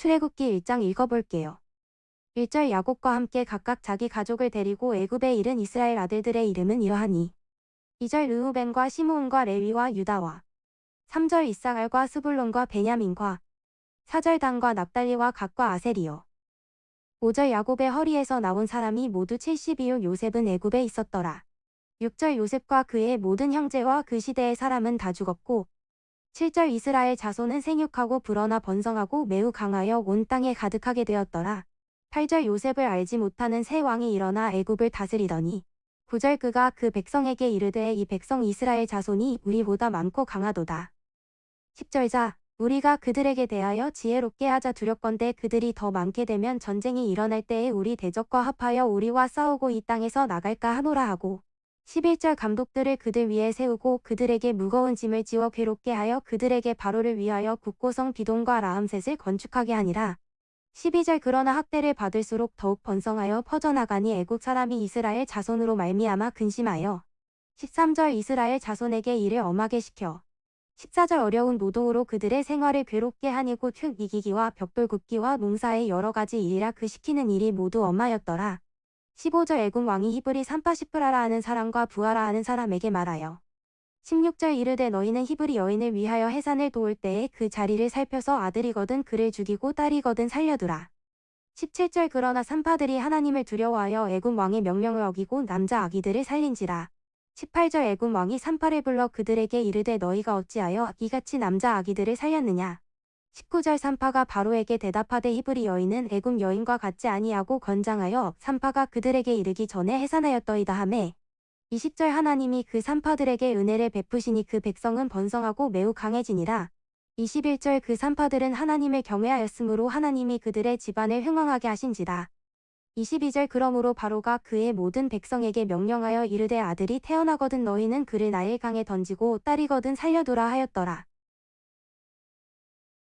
출애굽기 1장 읽어볼게요. 1절 야곱과 함께 각각 자기 가족을 데리고 애굽에 이른 이스라엘 아들들의 이름은 이러하니 2절 르우벤과 시므온과 레위와 유다와 3절 이사갈과 스불론과 베냐민과 4절 단과 납달리와 각과 아셀이요 5절 야곱의 허리에서 나온 사람이 모두 72요 요셉은 애굽에 있었더라. 6절 요셉과 그의 모든 형제와 그 시대의 사람은 다 죽었고 7절 이스라엘 자손은 생육하고 불어나 번성하고 매우 강하여 온 땅에 가득하게 되었더라. 8절 요셉을 알지 못하는 새 왕이 일어나 애굽을 다스리더니 9절 그가 그 백성에게 이르되 이 백성 이스라엘 자손이 우리보다 많고 강하도다. 10절 자 우리가 그들에게 대하여 지혜롭게 하자 두렵건대 그들이 더 많게 되면 전쟁이 일어날 때에 우리 대적과 합하여 우리와 싸우고 이 땅에서 나갈까 하노라 하고 11절 감독들을 그들 위에 세우고 그들에게 무거운 짐을 지워 괴롭게 하여 그들에게 바로를 위하여 국고성 비동과 라암셋을 건축하게 하니라. 12절 그러나 학대를 받을수록 더욱 번성하여 퍼져나가니 애국 사람이 이스라엘 자손으로 말미암아 근심하여 13절 이스라엘 자손에게 일을 엄하게 시켜 14절 어려운 노동으로 그들의 생활을 괴롭게 하니 곧흙 이기기와 벽돌 굽기와 농사의 여러 가지 일이라 그 시키는 일이 모두 엄하였더라. 15절 애굽 왕이 히브리 산파시프라라 하는 사람과 부하라 하는 사람에게 말하여 16절 이르되 너희는 히브리 여인을 위하여 해산을 도울 때에 그 자리를 살펴서 아들이거든 그를 죽이고 딸이거든 살려두라. 17절 그러나 산파들이 하나님을 두려워하여 애굽 왕의 명령을 어기고 남자 아기들을 살린지라. 18절 애굽 왕이 산파를 불러 그들에게 이르되 너희가 어찌하여 이같이 남자 아기들을 살렸느냐. 19절 산파가 바로에게 대답하되 히브리 여인은 애굽 여인과 같지 아니하고 건장하여 산파가 그들에게 이르기 전에 해산하였더이다 하매 20절 하나님이 그 산파들에게 은혜를 베푸시니 그 백성은 번성하고 매우 강해지니라. 21절 그 산파들은 하나님을 경외하였으므로 하나님이 그들의 집안을 흥왕하게 하신지라. 22절 그러므로 바로가 그의 모든 백성에게 명령하여 이르되 아들이 태어나거든 너희는 그를 나일강에 던지고 딸이거든 살려두라 하였더라